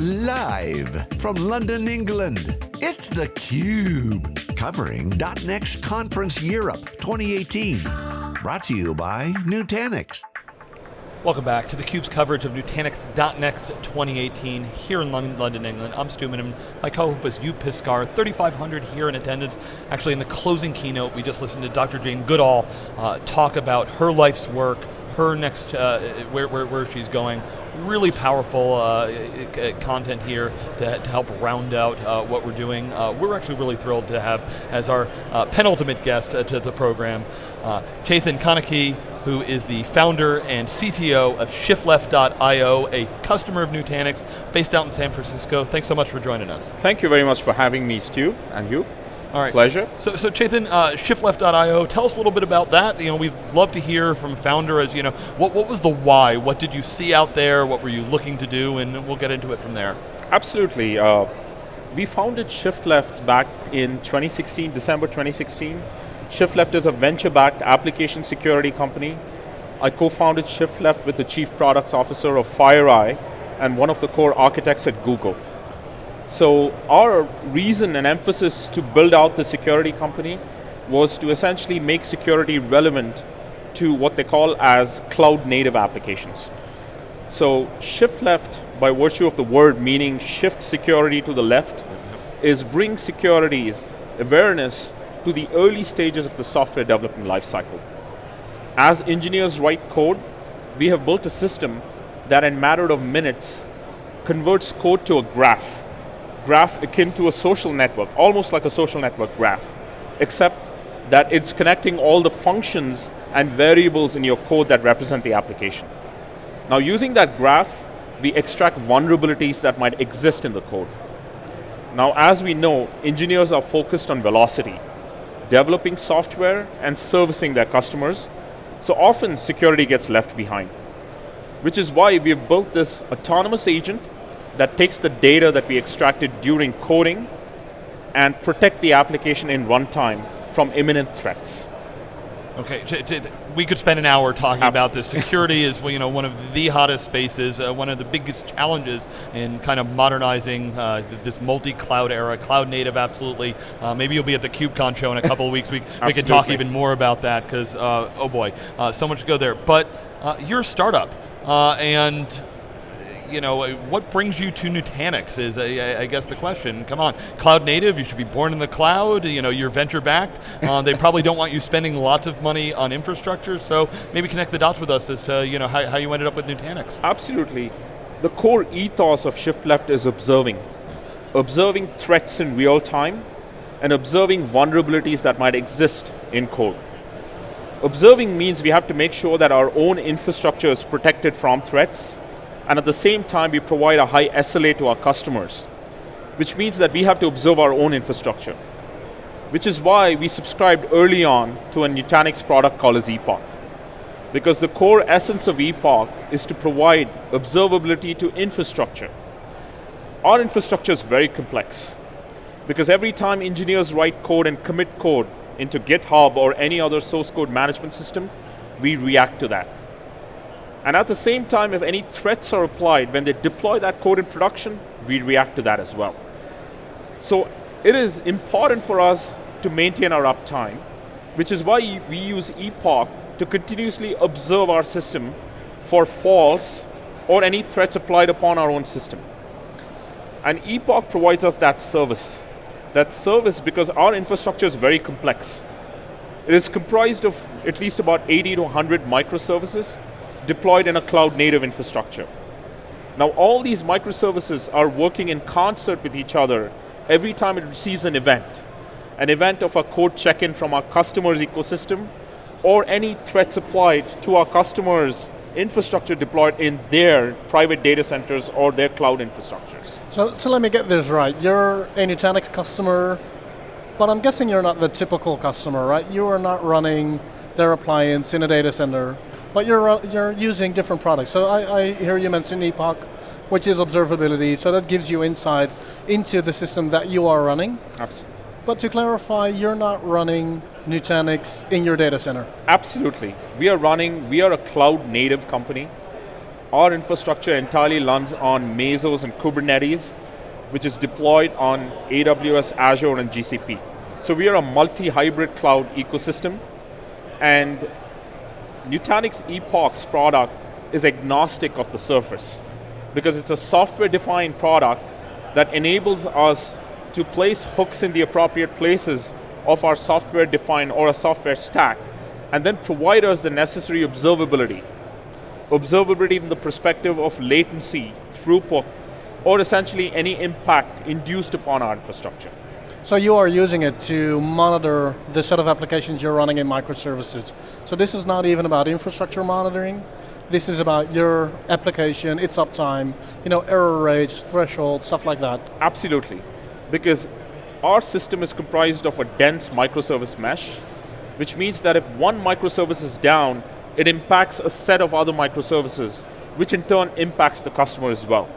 Live from London, England, it's theCUBE. Covering .next Conference Europe 2018. Brought to you by Nutanix. Welcome back to theCUBE's coverage of Nutanix.next 2018 here in London, England. I'm Stu Miniman. My co-host is Joep Piscaer, 3,500 here in attendance. Actually in the closing keynote, we just listened to Dr. Jane Goodall uh, talk about her life's work, her next, uh, where, where, where, she's going. Really powerful uh, content here to, to help round out uh, what we're doing. Uh, we're actually really thrilled to have as our uh, penultimate guest uh, to the program, Chetan Conikee, who is the founder and CTO of ShiftLeft.io, a customer of Nutanix, based out in San Francisco. Thanks so much for joining us. Thank you very much for having me, Stu, and you. All right. Pleasure. So, so Chetan, uh, ShiftLeft.io, tell us a little bit about that. You know, we'd love to hear from founder as, you know, what, what was the why? What did you see out there? What were you looking to do? And we'll get into it from there. Absolutely. Uh, we founded ShiftLeft back in 2016, December 2016. ShiftLeft is a venture-backed application security company. I co-founded ShiftLeft with the Chief Products Officer of FireEye and one of the core architects at Google. So our reason and emphasis to build out the security company was to essentially make security relevant to what they call as cloud native applications. So shift left, by virtue of the word meaning shift security to the left, is bring security's awareness, to the early stages of the software development lifecycle. As engineers write code, we have built a system that in matter of minutes converts code to a graph graph akin to a social network, almost like a social network graph, except that it's connecting all the functions and variables in your code that represent the application. Now using that graph, we extract vulnerabilities that might exist in the code. Now as we know, engineers are focused on velocity, developing software and servicing their customers, so often security gets left behind. Which is why we've built this autonomous agent that takes the data that we extracted during coding and protect the application in runtime from imminent threats. Okay, we could spend an hour talking Absolutely. about this. Security is you know, one of the hottest spaces, uh, one of the biggest challenges in kind of modernizing uh, this multi-cloud era, cloud native absolutely. Uh, maybe you'll be at the KubeCon show in a couple of weeks, we, we can talk even more about that because, uh, oh boy, uh, so much to go there. But uh, you're a startup, and you know, what brings you to Nutanix is, I, I, guess, the question. Come on, cloud native, you should be born in the cloud, you know, you're venture backed. Uh, they probably don't want you spending lots of money on infrastructure, so maybe connect the dots with us as to, you know, how, how you ended up with Nutanix. Absolutely. The core ethos of Shift Left is observing. Observing threats in real time, and observing vulnerabilities that might exist in code. Observing means we have to make sure that our own infrastructure is protected from threats, and at the same time we provide a high SLA to our customers, which means that we have to observe our own infrastructure, which is why we subscribed early on to a Nutanix product called as Epoch. Because the core essence of Epoch is to provide observability to infrastructure. Our infrastructure is very complex, because every time engineers write code and commit code into GitHub or any other source code management system, we react to that. And at the same time, if any threats are applied, when they deploy that code in production, we react to that as well. So it is important for us to maintain our uptime, which is why we use Epoch to continuously observe our system for faults or any threats applied upon our own system. And Epoch provides us that service. That service because our infrastructure is very complex. It is comprised of at least about 80 to 100 microservices deployed in a cloud native infrastructure. Now all these microservices are working in concert with each other every time it receives an event. An event of a code check-in from our customer's ecosystem, or any threats applied to our customers' infrastructure deployed in their private data centers or their cloud infrastructures. So, so let me get this right. You're a Nutanix customer, but I'm guessing you're not the typical customer, right? You are not running their appliance in a data center but you're, uh, you're using different products. So I, I hear you mention Epoch, which is observability, so that gives you insight into the system that you are running. Absolutely. But to clarify, you're not running Nutanix in your data center. Absolutely. We are running, we are a cloud native company. our infrastructure entirely runs on Mesos and Kubernetes, which is deployed on AWS, Azure, and GCP. So we are a multi-hybrid cloud ecosystem, and Nutanix Epoch's product is agnostic of the surface, because it's a software-defined product that enables us to place hooks in the appropriate places of our software-defined or a software stack, and then provide us the necessary observability. Observability from the perspective of latency, throughput, or essentially any impact induced upon our infrastructure. So you are using it to monitor the set of applications you're running in microservices. So this is not even about infrastructure monitoring, this is about your application, its uptime, you know, error rates, thresholds, stuff like that. Absolutely, because our system is comprised of a dense microservice mesh, which means that if one microservice is down, it impacts a set of other microservices, which in turn impacts the customer as well.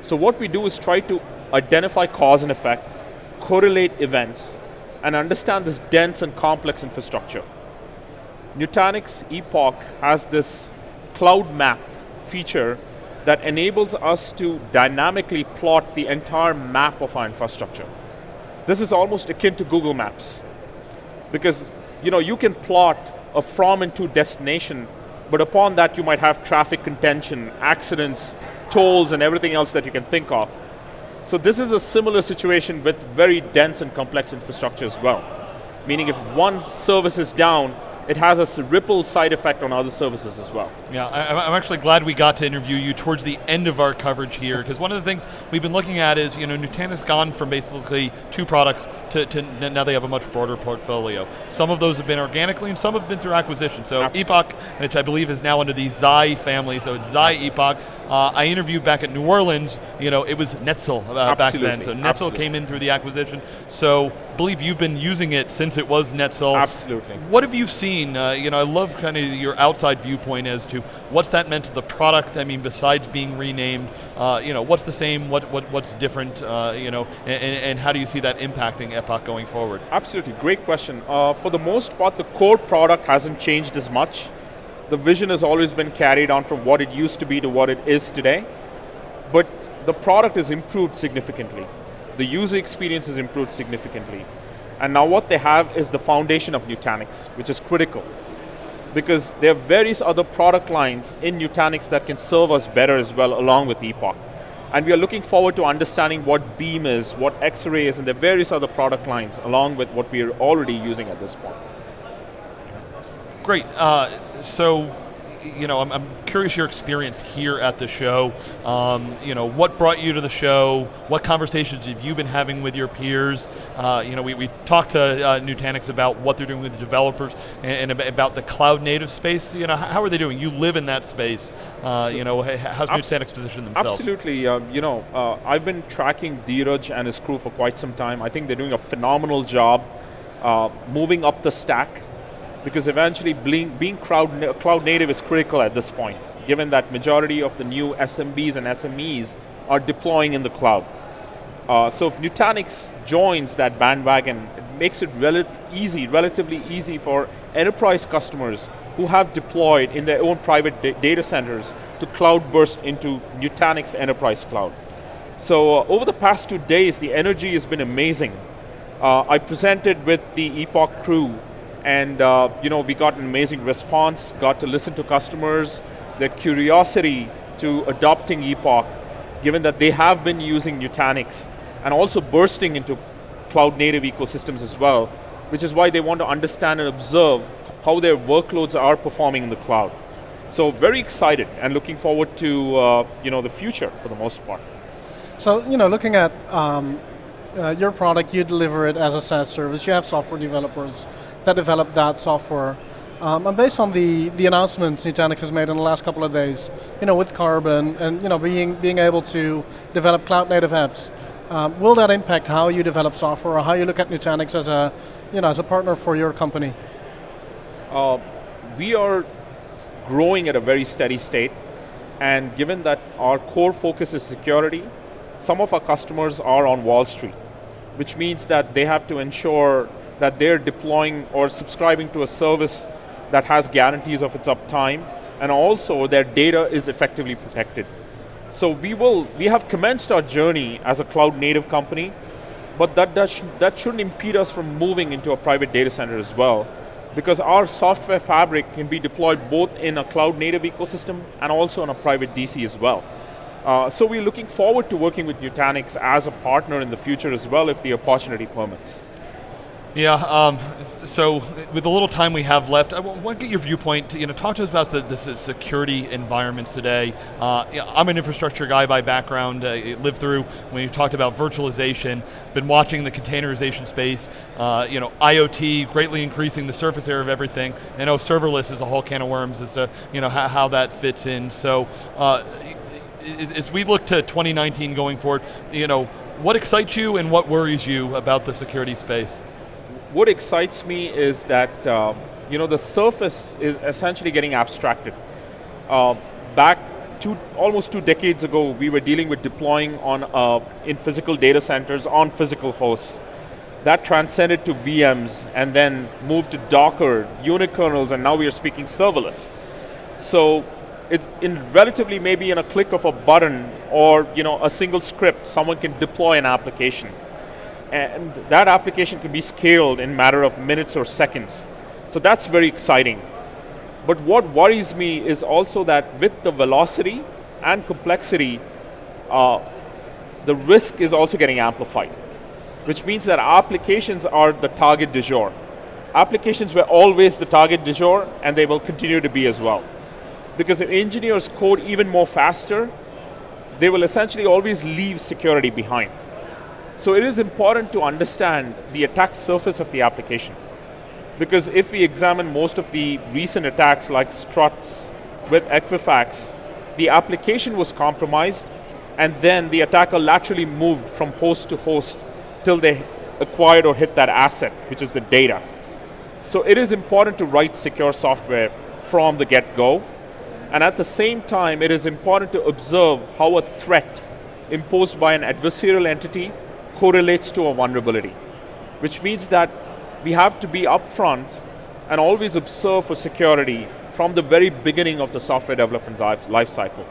So what we do is try to identify cause and effect, correlate events, and understand this dense and complex infrastructure. Nutanix Epoch has this cloud map feature that enables us to dynamically plot the entire map of our infrastructure. This is almost akin to Google Maps. Because you, know, you can plot a from and to destination, but upon that you might have traffic contention, accidents, tolls, and everything else that you can think of. So this is a similar situation with very dense and complex infrastructure as well. Meaning if one service is down, it has a ripple side effect on other services as well. Yeah, I, am actually glad we got to interview you towards the end of our coverage here, because one of the things we've been looking at is, you know, Nutanix gone from basically two products to, to, now they have a much broader portfolio. Some of those have been organically, and some have been through acquisition. So Absolutely. Epoch, which I believe is now under the Xi family, so it's Xi Absolutely. Epoch. Uh, I interviewed back at New Orleans, you know, it was Netsil uh, back then. So Netsil Absolutely. came in through the acquisition. So believe you've been using it since it was Netsil. Absolutely. What have you seen? Uh, you know, I love kind of your outside viewpoint as to what's that meant to the product. I mean, besides being renamed, uh, you know, what's the same? What, what what's different? Uh, you know, and, and, how do you see that impacting Epoch going forward? Absolutely, great question. Uh, for the most part, the core product hasn't changed as much the vision has always been carried on from what it used to be to what it is today, but the product has improved significantly. The user experience has improved significantly. And now what they have is the foundation of Nutanix, which is critical. Because there are various other product lines in Nutanix that can serve us better as well along with Epoch. And we are looking forward to understanding what Beam is, what X-Ray is, and the various other product lines along with what we are already using at this point. Great. Uh, so, you know, I'm, I'm, curious your experience here at the show. Um, you know, what brought you to the show? What conversations have you been having with your peers? Uh, you know, we, we talked to uh, Nutanix about what they're doing with the developers and, and, about the cloud native space. You know, how are they doing? You live in that space. Uh, so you know, how's Nutanix positioned themselves? Absolutely. Uh, you know, uh, I've been tracking Dheeraj and his crew for quite some time. I think they're doing a phenomenal job uh, moving up the stack because eventually being, cloud, cloud native is critical at this point, given that majority of the new SMBs and SMEs are deploying in the cloud. Uh, so if Nutanix joins that bandwagon, it makes it rel easy, relatively easy for enterprise customers who have deployed in their own private data centers to cloud burst into Nutanix Enterprise Cloud. So uh, over the past two days, the energy has been amazing. Uh, I presented with the Epoch crew and uh, you know, we got an amazing response, got to listen to customers, their curiosity to adopting Epoch, given that they have been using Nutanix, and also bursting into cloud native ecosystems as well, which is why they want to understand and observe how their workloads are performing in the cloud. So very excited and looking forward to uh, you know, the future for the most part. So you know, looking at um, uh, your product, you deliver it as a SaaS service, you have software developers that develop that software. Um, and based on the, the announcements Nutanix has made in the last couple of days, you know, with Karbon and you know, being, being able to develop cloud native apps, um, will that impact how you develop software or how you look at Nutanix as a, you know, as a partner for your company? Uh, we are growing at a very steady state and given that our core focus is security, some of our customers are on Wall Street, which means that they have to ensure that they're deploying or subscribing to a service that has guarantees of its uptime and also their data is effectively protected. So we will, we have commenced our journey as a cloud native company, but that, that shouldn't impede us from moving into a private data center as well, because our software fabric can be deployed both in a cloud native ecosystem and also on a private DC as well. Uh, so we're looking forward to working with Nutanix as a partner in the future as well if the opportunity permits. Yeah, um, so with the little time we have left, I want to get your viewpoint, you know, talk to us about the, the security environments today. Uh, I'm an infrastructure guy by background, uh, lived through when you talked about virtualization, been watching the containerization space, uh, you know, IoT greatly increasing the surface area of everything. I know serverless is a whole can of worms as to, you know, how, that fits in. So, uh, as we look to 2019 going forward, you know, what excites you and what worries you about the security space? what excites me is that uh, you know the surface is essentially getting abstracted. Uh, back two, almost two decades ago, we were dealing with deploying on uh, in physical data centers on physical hosts. That transcended to VMs and then moved to Docker, unikernels, and now we are speaking serverless. So it's in relatively maybe in a click of a button or you know a single script, someone can deploy an application and that application can be scaled in a matter of minutes or seconds. So that's very exciting. But what worries me is also that with the velocity and complexity, uh, the risk is also getting amplified, which means that applications are the target du jour. Applications were always the target du jour, and they will continue to be as well. Because if engineers code even more faster, they will essentially always leave security behind. So it is important to understand the attack surface of the application. Because if we examine most of the recent attacks like struts with Equifax, the application was compromised and then the attacker laterally moved from host to host till they acquired or hit that asset, which is the data. So it is important to write secure software from the get-go, and at the same time, it is important to observe how a threat imposed by an adversarial entity correlates to a vulnerability, which means that we have to be upfront and always observe for security from the very beginning of the software development life, cycle.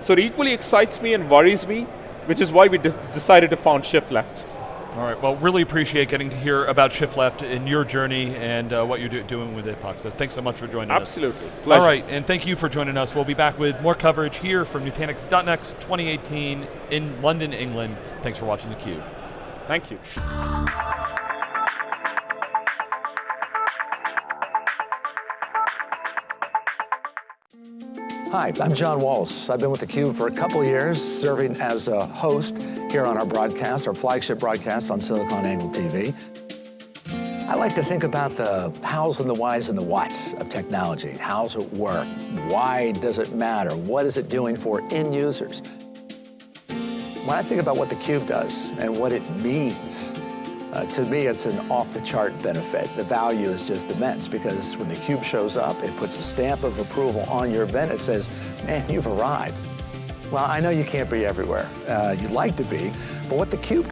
So it equally excites me and worries me, which is why we de decided to found Shift Left. All right, well, really appreciate getting to hear about Shift Left in your journey and uh, what you're do doing with Epoch. So thanks so much for joining Absolutely. us. Absolutely, All right, and thank you for joining us. We'll be back with more coverage here from Nutanix.next 2018 in London, England. Thanks for watching theCUBE. Thank you. Hi, I'm John Walls. I've been with theCUBE for a couple years, serving as a host here on our broadcast, our flagship broadcast on SiliconANGLE TV. I like to think about the hows and the whys and the whats of technology. How's it work? Why does it matter? What is it doing for end users? When I think about what the cube does and what it means, uh, to me it's an off-the-chart benefit. The value is just immense because when the cube shows up, it puts a stamp of approval on your event. It says, man, you've arrived. Well, I know you can't be everywhere. Uh, you'd like to be, but what theCUBE